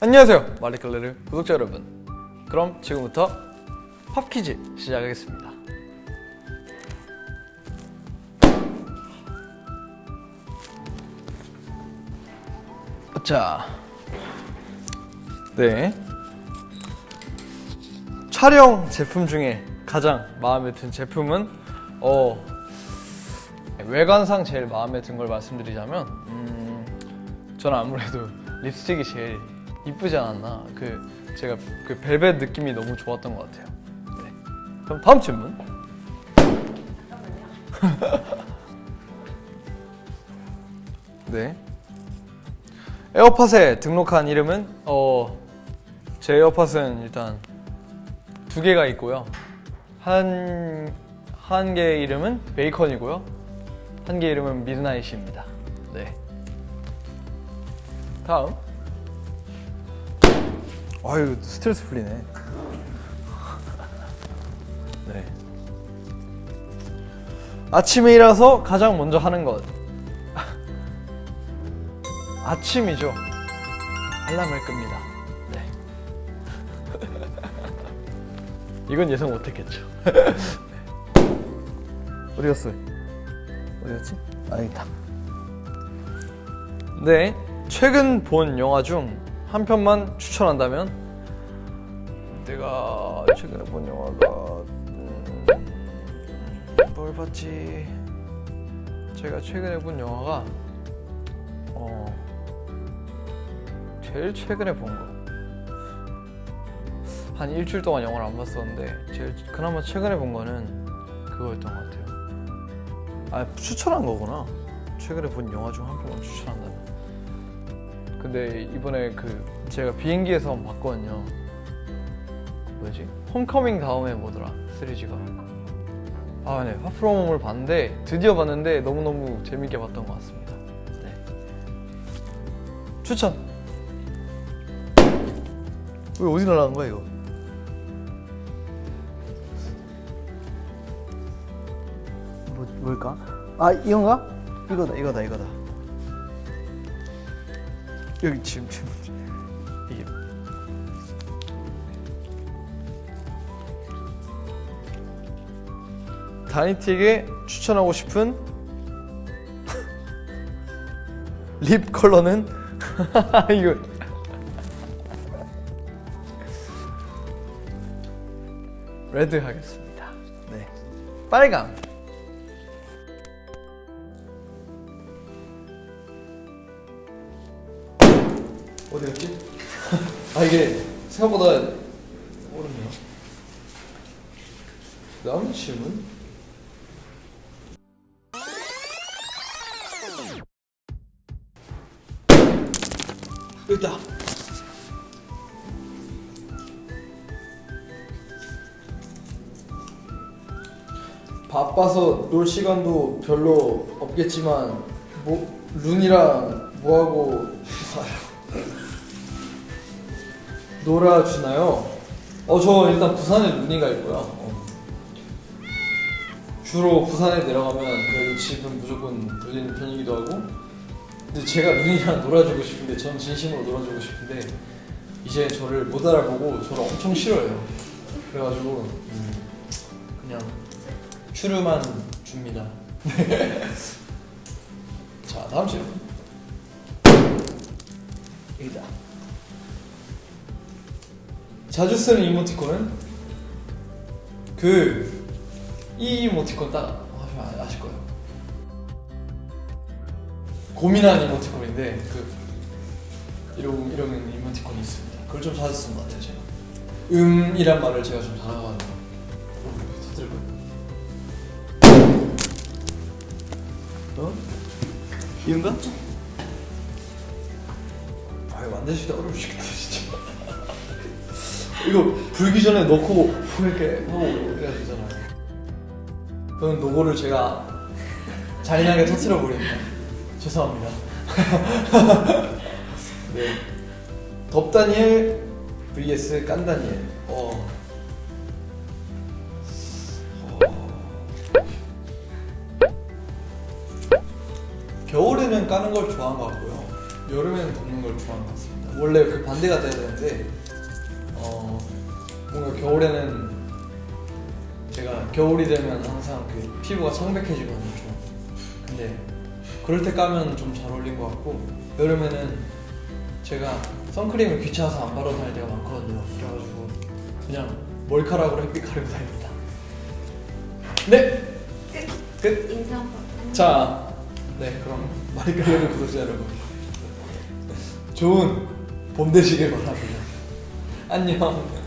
안녕하세요. 마리클레르 구독자 여러분. 그럼 지금부터 팝퀴즈 시작하겠습니다. 자, 네. 촬영 제품 중에 가장 마음에 든 제품은 어 외관상 제일 마음에 든 걸 말씀드리자면 음, 저는 아무래도 립스틱이 제일 이쁘지 않았나 그 제가 그 벨벳 느낌이 너무 좋았던 것 같아요. 네. 그럼 다음 질문. 네. 에어팟에 등록한 이름은 어, 제 에어팟은 일단 두 개가 있고요. 한, 한 개의 이름은 베이컨이고요. 한 개의 이름은 미드나잇입니다. 네. 다음. 아유, 스트레스 풀리네. 네. 아침에 일어나서 가장 먼저 하는 것. 아침이죠. 알람을 끕니다. 네. 이건 예상 못했겠죠. 네. 어디 갔어? 어디 갔지? 아, 여기 있다. 네. 최근 본 영화 중 한 편만 추천한다면 내가 최근에 본 영화가 음, 뭘 봤지? 제가 최근에 본 영화가 어 제일 최근에 본 거. 한 일주일 동안 영화를 안 봤었는데 제일 그나마 최근에 본 거는 그거였던 것 같아요. 아 추천한 거구나. 최근에 본 영화 중 한 편만 추천한다면. 근데 이번에 그 제가 비행기에서 봤거든요. 뭐지? 홈커밍 다음에 뭐더라? 3G가. 아, 네. 파프로mom을 봤는데 드디어 봤는데 너무너무 재밌게 봤던 것 같습니다. 네. 추천. 왜 어디 날라간 거야 이거? 뭐 뭘까? 아 이건가? 이거다 이거다 이거다. 여기 지금 지금. 이게. 다니티에게 추천하고 싶은 립 컬러는? 이거. 레드 하겠습니다. 네, 빨강. 어디 갔지? 아 이게 생각보다 어렵네요. 다음 질문. 있다. 바빠서 놀 시간도 별로 없겠지만 뭐 룬이랑 뭐하고 놀아주나요? 어, 저 일단 부산에 룬이가 있고요. 어. 주로 부산에 내려가면 그래도 집은 무조건 들리는 편이기도 하고 근데 제가 룬이랑 놀아주고 싶은데 전 진심으로 놀아주고 싶은데 이제 저를 못 알아보고 저를 엄청 싫어해요. 그래가지고 음, 그냥 추르만 줍니다. 자 다음 질문. 여기다. 자주 쓰는 이모티콘은 그 이 이모티콘 딱 하시면 아실 거예요. 고민하는 이모티콘인데 그 이런 이런 이모티콘이 있습니다. 그걸 좀 자주 쓰는 것 같아요 제가. 음이란 말을 제가 좀 잘하거든요. 어? 이런가? 아 이거 만드시기 어려우시겠다 진짜. 이거 불기 전에 넣고 이렇게 하고 이래야 되잖아요. 저는 노고를 제가 잔인하게 터트려 버립니다. 죄송합니다. 네. 덥다니엘 vs 깐다니엘. 어. 겨울에는 까는 걸 좋아하는 것 같고요. 여름에는 덮는 걸 좋아하는 것 같습니다. 원래 그 반대가 돼야 되는데 어 뭔가 겨울에는 제가 겨울이 되면 항상 그 피부가 청백해지거든요. 좀. 근데 그럴 때 까면 좀 잘 어울린 것 같고 여름에는 제가 선크림을 귀찮아서 안 바르고 다닐 때가 많거든요. 그래가지고 그냥 머리카락으로 햇빛 가리고 다닙니다. 네, 끝. 끝. 인사. 자, 네 그럼 많이 끌리는 구독자 여러분 좋은 봄 되시길 바랍니다. 안녕.